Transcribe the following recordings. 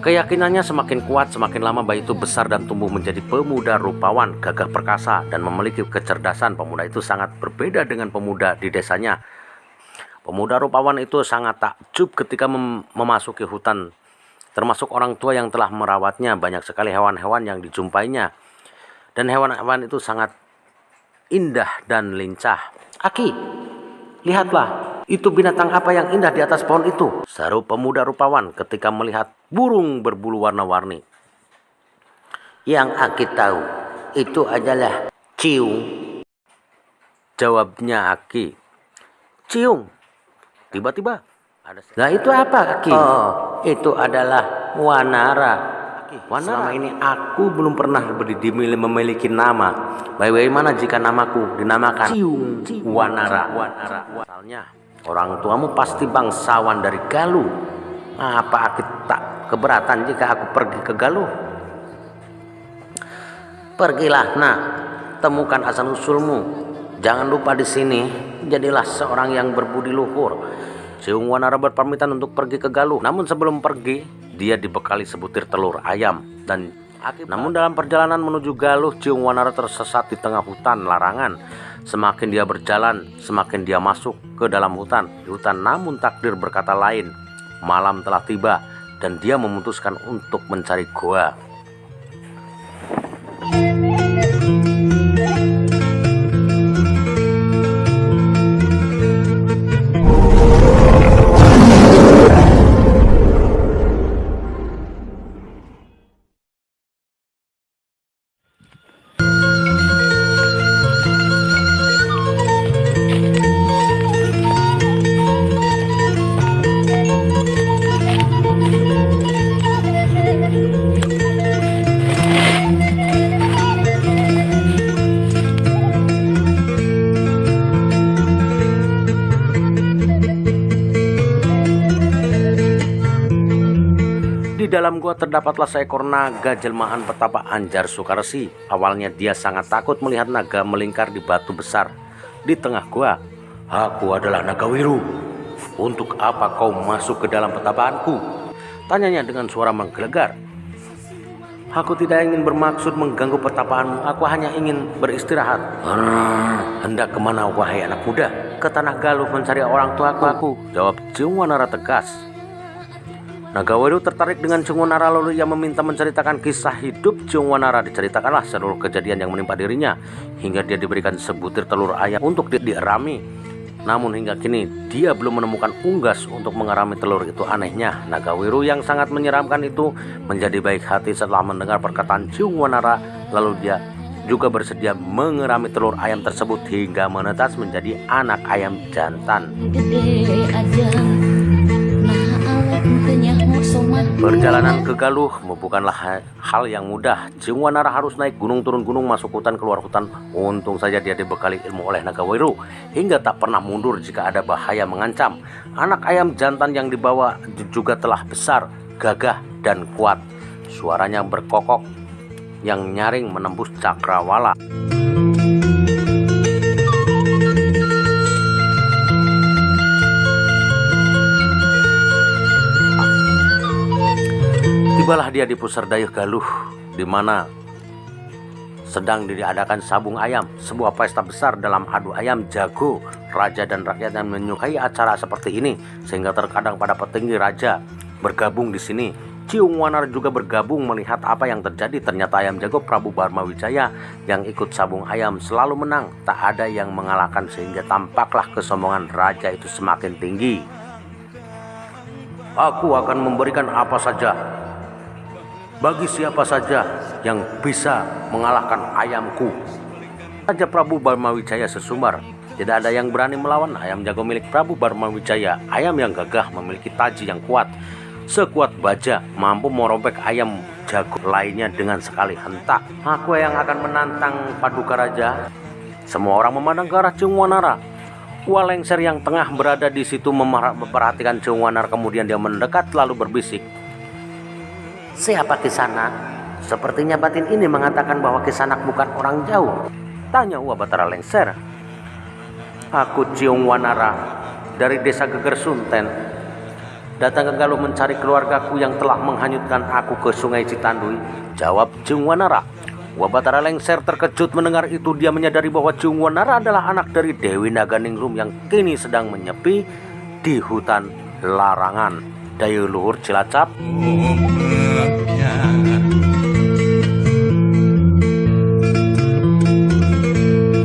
Keyakinannya semakin kuat semakin lama bayi itu besar dan tumbuh menjadi pemuda rupawan, gagah perkasa, dan memiliki kecerdasan. Pemuda itu sangat berbeda dengan pemuda di desanya. Pemuda rupawan itu sangat takjub ketika mem memasuki hutan, termasuk orang tua yang telah merawatnya. Banyak sekali hewan-hewan yang dijumpainya, dan hewan-hewan itu sangat indah dan lincah. Aki, lihatlah, itu binatang apa yang indah di atas pohon itu? Seru pemuda rupawan ketika melihat burung berbulu warna-warni. Yang Aki tahu, itu adalah ciung. Jawabnya Aki. Ciung. Tiba-tiba ada... Nah itu apa Aki? Oh, itu adalah wanara. Wanara. Selama ini aku belum pernah memiliki nama. Bagaimana jika namaku dinamakan Ciung, Wanara? Wanara. Asalnya Orang tuamu pasti bangsawan dari Galuh. Apa aku tak keberatan jika aku pergi ke Galuh? Pergilah, nak, temukan asal usulmu. Jangan lupa di sini, jadilah seorang yang berbudi luhur. Siung Wanara berpamitan untuk pergi ke Galuh. Namun sebelum pergi, dia dibekali sebutir telur ayam dan Akibat. Namun dalam perjalanan menuju Galuh, Ciung Wanara tersesat di tengah hutan larangan. Semakin dia berjalan, semakin dia masuk ke dalam hutan. Di hutan namun takdir berkata lain. Malam telah tiba dan dia memutuskan untuk mencari goa. Dalam gua terdapatlah seekor naga jelmaan petapa Anjar Sukarsi. Awalnya dia sangat takut melihat naga melingkar di batu besar di tengah gua. Aku adalah naga wiru. Untuk apa kau masuk ke dalam petapaanku? Tanyanya dengan suara menggelegar. Aku tidak ingin bermaksud mengganggu pertapaanmu. Aku hanya ingin beristirahat. Hmm, hendak ke mana wahai anak muda? Ke tanah Galuh mencari orang tuaku. Aku jawab Jungwanara tegas. Nagawaru tertarik dengan Jungwanara lalu ia meminta menceritakan kisah hidup Jungwanara. Diceritakanlah seluruh kejadian yang menimpa dirinya hingga dia diberikan sebutir telur ayam untuk di dierami. Namun hingga kini dia belum menemukan unggas untuk mengerami telur itu anehnya. Nagawiru yang sangat menyeramkan itu menjadi baik hati setelah mendengar perkataan Jungwanara lalu dia juga bersedia mengerami telur ayam tersebut hingga menetas menjadi anak ayam jantan. Perjalanan ke Galuh bukanlah hal yang mudah. Jingwanara harus naik gunung turun gunung masuk hutan keluar hutan. Untung saja dia dibekali ilmu oleh Nagawiru hingga tak pernah mundur jika ada bahaya mengancam. Anak ayam jantan yang dibawa juga telah besar, gagah dan kuat. Suaranya berkokok yang nyaring menembus cakrawala. Tibalah dia di pusar dayuh Galuh, di mana sedang diadakan sabung ayam, sebuah pesta besar dalam adu ayam jago. Raja dan rakyat yang menyukai acara seperti ini, sehingga terkadang pada petinggi raja bergabung di sini. Ciung Wanar juga bergabung melihat apa yang terjadi. Ternyata ayam jago Prabu Barma Wijaya yang ikut sabung ayam selalu menang. Tak ada yang mengalahkan sehingga tampaklah kesombongan raja itu semakin tinggi. Aku akan memberikan apa saja bagi siapa saja yang bisa mengalahkan ayamku. Raja Prabu Barmawijaya sesumbar. Tidak ada yang berani melawan ayam jago milik Prabu Barmawijaya. Ayam yang gagah memiliki taji yang kuat. Sekuat baja mampu merobek ayam jago lainnya dengan sekali hentak. Aku yang akan menantang Paduka Raja. Semua orang memandang ke arah Jungwanara. Walengser yang tengah berada di situ memperhatikan Jungwanara kemudian dia mendekat lalu berbisik. Siapa Kisanak? Sepertinya batin ini mengatakan bahwa Kisanak bukan orang jauh. Tanya Uwa Batara Lengser. Aku Ciung Wanara dari desa Geger Sunten. datang ke Galuh mencari keluargaku yang telah menghanyutkan aku ke sungai Citandui? Jawab Jung Wanara. Wabatara lengser terkejut mendengar itu dia menyadari bahwa Jung Wanara adalah anak dari Dewi Naganingrum yang kini sedang menyepi di hutan larangan Dayu Luhur Cilacap.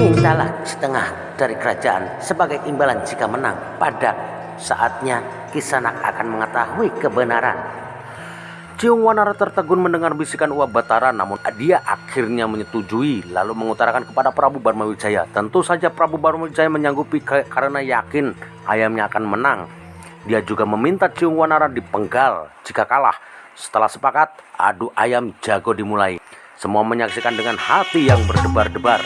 Mintalah setengah dari kerajaan sebagai imbalan jika menang. Pada saatnya Kisanak akan mengetahui kebenaran. Ciung Wanara tertegun mendengar bisikan Uwa Batara namun dia akhirnya menyetujui lalu mengutarakan kepada Prabu Barmawijaya. Tentu saja Prabu Barmawijaya menyanggupi karena yakin ayamnya akan menang. Dia juga meminta Ciung Wanara dipenggal jika kalah. Setelah sepakat, adu ayam jago dimulai. Semua menyaksikan dengan hati yang berdebar-debar.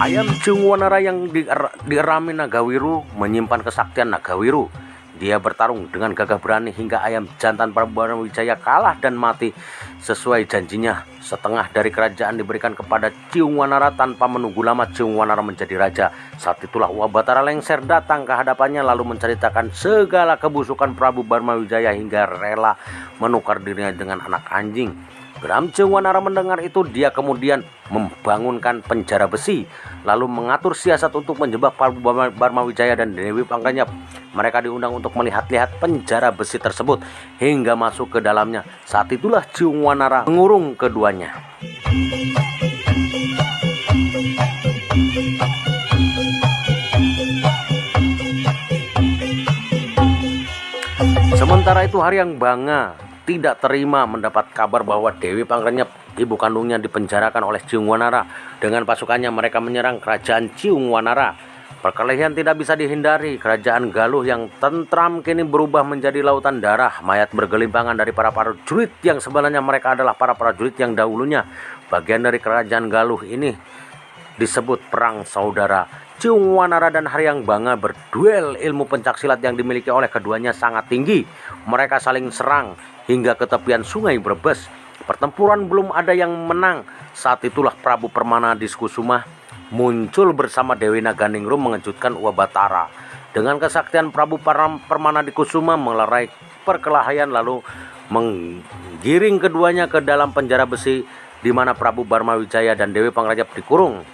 Ayam Wanara yang dirami Nagawiru menyimpan kesaktian Nagawiru. Dia bertarung dengan gagah berani hingga ayam jantan Prabu Wijaya kalah dan mati sesuai janjinya. Setengah dari kerajaan diberikan kepada Wanara tanpa menunggu lama Wanara menjadi raja. Saat itulah Wabatara lengser datang ke hadapannya lalu menceritakan segala kebusukan Prabu Wijaya hingga rela menukar dirinya dengan anak anjing. Geram Wanara mendengar itu dia kemudian membangunkan penjara besi lalu mengatur siasat untuk menjebak Prabu Barmawijaya dan Dewi Pangkanyap. Mereka diundang untuk melihat-lihat penjara besi tersebut hingga masuk ke dalamnya. Saat itulah Wanara mengurung keduanya. Sementara itu hari yang bangga tidak terima mendapat kabar bahwa Dewi Pangrenyep, ibu kandungnya dipenjarakan oleh Ciung Wanara. Dengan pasukannya mereka menyerang kerajaan Ciung Wanara. Perkelahian tidak bisa dihindari. Kerajaan Galuh yang tentram kini berubah menjadi lautan darah. Mayat bergelimpangan dari para prajurit yang sebenarnya mereka adalah para prajurit yang dahulunya bagian dari kerajaan Galuh ini disebut perang saudara. Ciung Wanara dan Haryang Banga berduel ilmu pencaksilat yang dimiliki oleh keduanya sangat tinggi. Mereka saling serang hingga ke tepian sungai Brebes. Pertempuran belum ada yang menang. Saat itulah Prabu Permana Diskusuma muncul bersama Dewi Naganingrum mengejutkan Uwa Batara. Dengan kesaktian Prabu Permana Diskusuma melerai perkelahian lalu menggiring keduanya ke dalam penjara besi di mana Prabu Barmawijaya dan Dewi Pangrajab dikurung.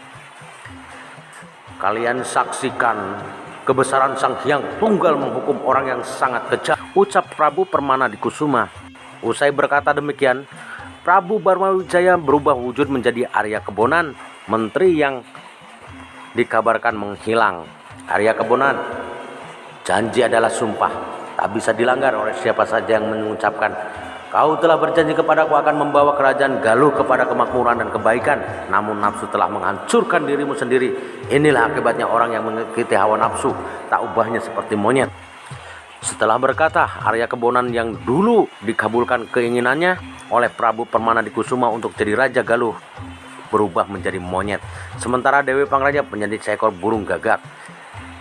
Kalian saksikan kebesaran Sang Hyang Tunggal menghukum orang yang sangat kejam. Ucap Prabu Permana Diskusuma Usai berkata demikian, Prabu Barmawijaya berubah wujud menjadi Arya Kebonan, menteri yang dikabarkan menghilang. Arya Kebonan, janji adalah sumpah, tak bisa dilanggar oleh siapa saja yang mengucapkan Kau telah berjanji kepadaku akan membawa kerajaan Galuh kepada kemakmuran dan kebaikan. Namun nafsu telah menghancurkan dirimu sendiri. Inilah akibatnya orang yang mengikuti hawa nafsu. Tak ubahnya seperti monyet. Setelah berkata, Arya Kebonan yang dulu dikabulkan keinginannya oleh Prabu Permana di Kusuma untuk jadi Raja Galuh berubah menjadi monyet. Sementara Dewi Pangraja menjadi seekor burung gagak.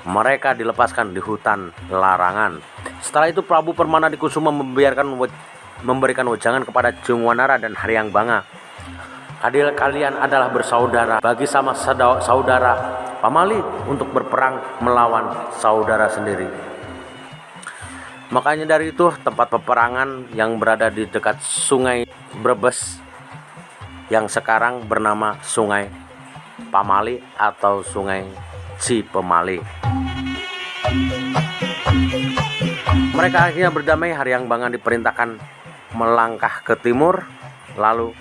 Mereka dilepaskan di hutan larangan. Setelah itu Prabu Permana di Kusuma membiarkan memberikan wejangan kepada Jungwanara dan Haryang Banga. Adil kalian adalah bersaudara bagi sama saudara pamali untuk berperang melawan saudara sendiri. Makanya dari itu tempat peperangan yang berada di dekat sungai Brebes yang sekarang bernama Sungai Pamali atau Sungai Cipemali. Mereka akhirnya berdamai hari yang Bangan diperintahkan melangkah ke timur lalu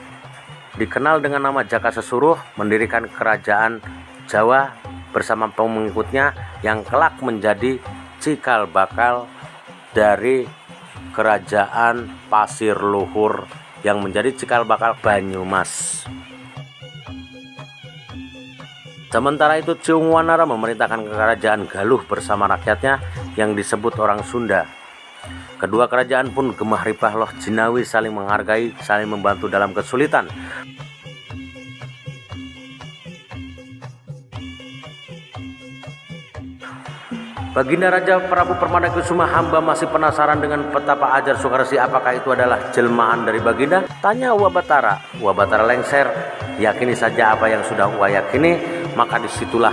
dikenal dengan nama Jaka Sesuruh mendirikan kerajaan Jawa bersama pengikutnya yang kelak menjadi cikal bakal dari kerajaan Pasir Luhur yang menjadi cikal bakal Banyumas. Sementara itu Ciung Wanara memerintahkan kerajaan Galuh bersama rakyatnya yang disebut orang Sunda. Kedua kerajaan pun gemah ripah loh jinawi saling menghargai, saling membantu dalam kesulitan. Baginda Raja Prabu Permana Kusuma hamba masih penasaran dengan petapa ajar Soekarsi apakah itu adalah jelmaan dari Baginda? Tanya Wabatara. Wabatara lengser. Yakini saja apa yang sudah Uwa yakini maka di situlah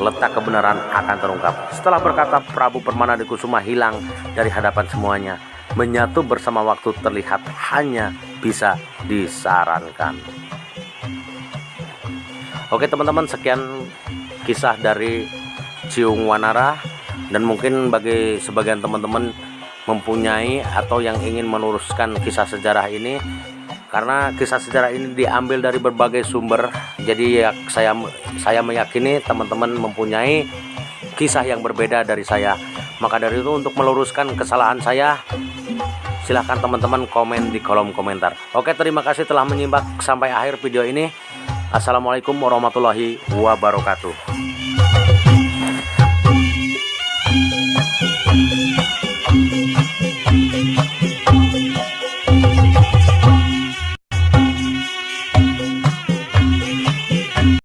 letak kebenaran akan terungkap. Setelah berkata Prabu Permana Kusuma hilang dari hadapan semuanya. Menyatu bersama waktu terlihat hanya bisa disarankan. Oke teman-teman sekian kisah dari Ciung Wanara dan mungkin bagi sebagian teman-teman mempunyai atau yang ingin meluruskan kisah sejarah ini karena kisah sejarah ini diambil dari berbagai sumber jadi ya saya saya meyakini teman-teman mempunyai kisah yang berbeda dari saya. Maka dari itu untuk meluruskan kesalahan saya silahkan teman-teman komen di kolom komentar. Oke terima kasih telah menyimak sampai akhir video ini. Assalamualaikum warahmatullahi wabarakatuh